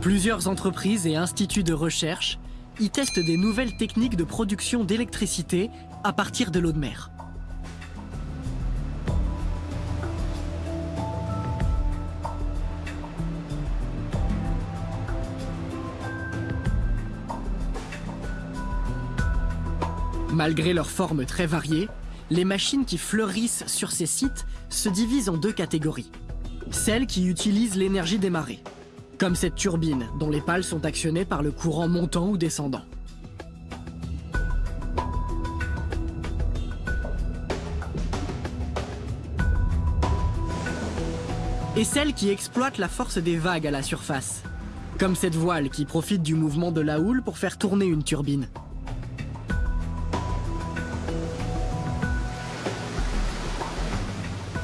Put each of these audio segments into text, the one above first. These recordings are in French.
Plusieurs entreprises et instituts de recherche y testent des nouvelles techniques de production d'électricité à partir de l'eau de mer. Malgré leurs formes très variées, les machines qui fleurissent sur ces sites se divisent en deux catégories. Celles qui utilisent l'énergie des marées, comme cette turbine dont les pales sont actionnées par le courant montant ou descendant. Et celles qui exploitent la force des vagues à la surface, comme cette voile qui profite du mouvement de la houle pour faire tourner une turbine.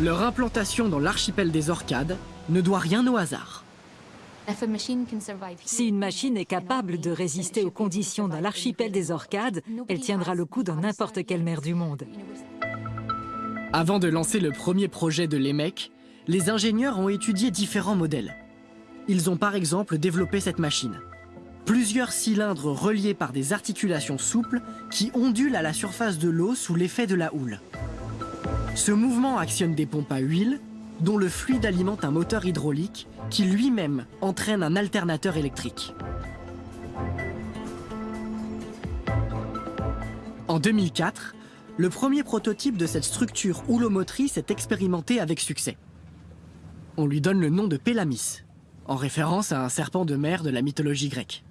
Leur implantation dans l'archipel des Orcades ne doit rien au hasard. Si une machine est capable de résister aux conditions dans l'archipel des Orcades, elle tiendra le coup dans n'importe quelle mer du monde. Avant de lancer le premier projet de l'EMEC, les ingénieurs ont étudié différents modèles. Ils ont par exemple développé cette machine. Plusieurs cylindres reliés par des articulations souples qui ondulent à la surface de l'eau sous l'effet de la houle. Ce mouvement actionne des pompes à huile, dont le fluide alimente un moteur hydraulique qui lui-même entraîne un alternateur électrique. En 2004, le premier prototype de cette structure houlomotrice est expérimenté avec succès. On lui donne le nom de Pélamis, en référence à un serpent de mer de la mythologie grecque.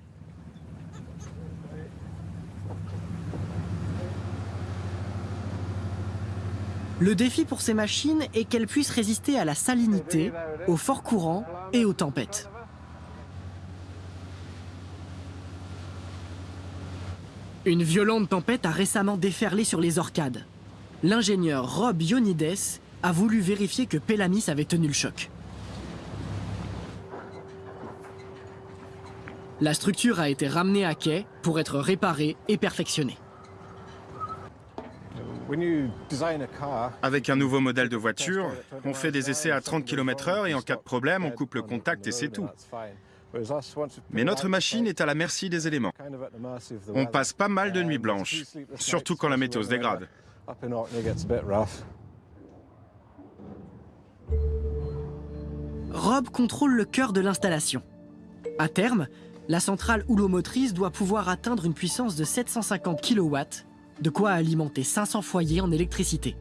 Le défi pour ces machines est qu'elles puissent résister à la salinité, aux forts courants et aux tempêtes. Une violente tempête a récemment déferlé sur les Orcades. L'ingénieur Rob Ionides a voulu vérifier que Pélamis avait tenu le choc. La structure a été ramenée à quai pour être réparée et perfectionnée. Avec un nouveau modèle de voiture, on fait des essais à 30 km h et en cas de problème, on coupe le contact et c'est tout. Mais notre machine est à la merci des éléments. On passe pas mal de nuits blanches, surtout quand la météo se dégrade. Rob contrôle le cœur de l'installation. À terme, la centrale houlomotrice doit pouvoir atteindre une puissance de 750 kW de quoi alimenter 500 foyers en électricité.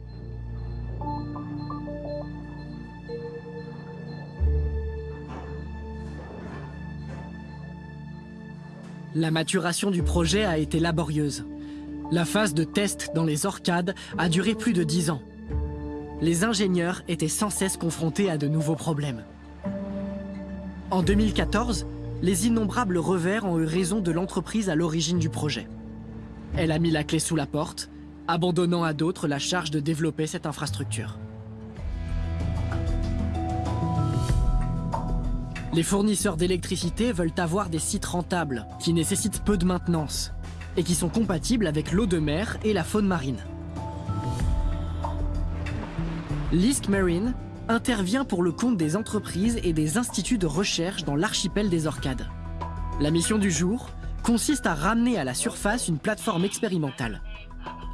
La maturation du projet a été laborieuse. La phase de test dans les Orcades a duré plus de 10 ans. Les ingénieurs étaient sans cesse confrontés à de nouveaux problèmes. En 2014, les innombrables revers ont eu raison de l'entreprise à l'origine du projet. Elle a mis la clé sous la porte, abandonnant à d'autres la charge de développer cette infrastructure. Les fournisseurs d'électricité veulent avoir des sites rentables, qui nécessitent peu de maintenance, et qui sont compatibles avec l'eau de mer et la faune marine. Lisk Marine intervient pour le compte des entreprises et des instituts de recherche dans l'archipel des Orcades. La mission du jour consiste à ramener à la surface une plateforme expérimentale.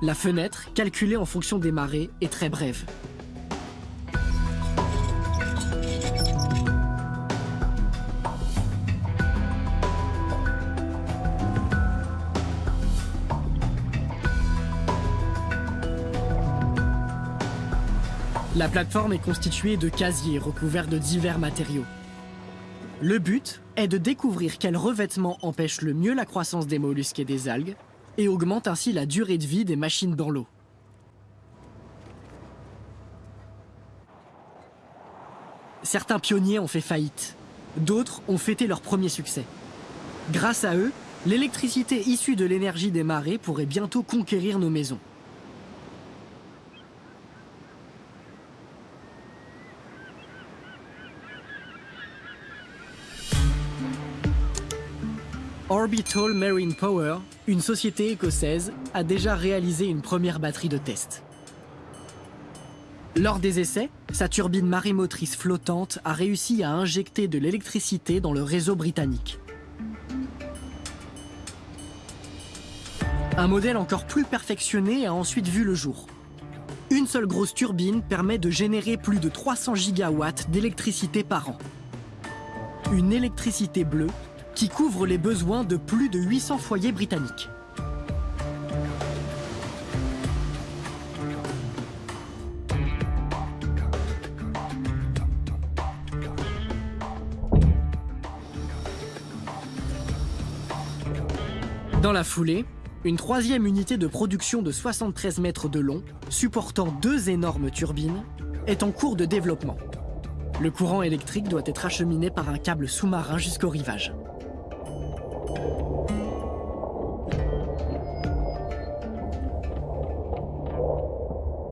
La fenêtre, calculée en fonction des marées, est très brève. La plateforme est constituée de casiers recouverts de divers matériaux. Le but est de découvrir quel revêtement empêche le mieux la croissance des mollusques et des algues et augmente ainsi la durée de vie des machines dans l'eau. Certains pionniers ont fait faillite, d'autres ont fêté leur premier succès. Grâce à eux, l'électricité issue de l'énergie des marées pourrait bientôt conquérir nos maisons. Orbital Marine Power, une société écossaise, a déjà réalisé une première batterie de test. Lors des essais, sa turbine marémotrice flottante a réussi à injecter de l'électricité dans le réseau britannique. Un modèle encore plus perfectionné a ensuite vu le jour. Une seule grosse turbine permet de générer plus de 300 gigawatts d'électricité par an. Une électricité bleue qui couvre les besoins de plus de 800 foyers britanniques. Dans la foulée, une troisième unité de production de 73 mètres de long, supportant deux énormes turbines, est en cours de développement. Le courant électrique doit être acheminé par un câble sous-marin jusqu'au rivage. Thank you.